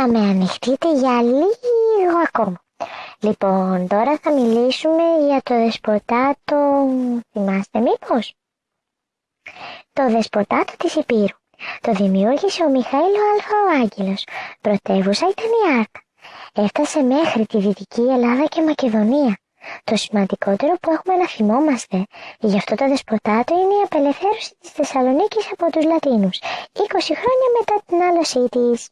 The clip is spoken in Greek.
θα με ανοιχτείτε για λίγο ακόμα. Λοιπόν, τώρα θα μιλήσουμε για το δεσποτάτο... Θυμάστε μήπως; Το δεσποτάτο της Υπήρου. Το δημιούργησε ο Μιχαήλ ο Άγγελος. Πρωτεύουσα ήταν η Άρκα. Έφτασε μέχρι τη Δυτική Ελλάδα και Μακεδονία. Το σημαντικότερο που έχουμε να θυμόμαστε γι' αυτό το δεσποτάτο είναι η απελευθέρωση της Θεσσαλονίκης από τους Λατίνους, 20 χρόνια μετά την άλωσή της.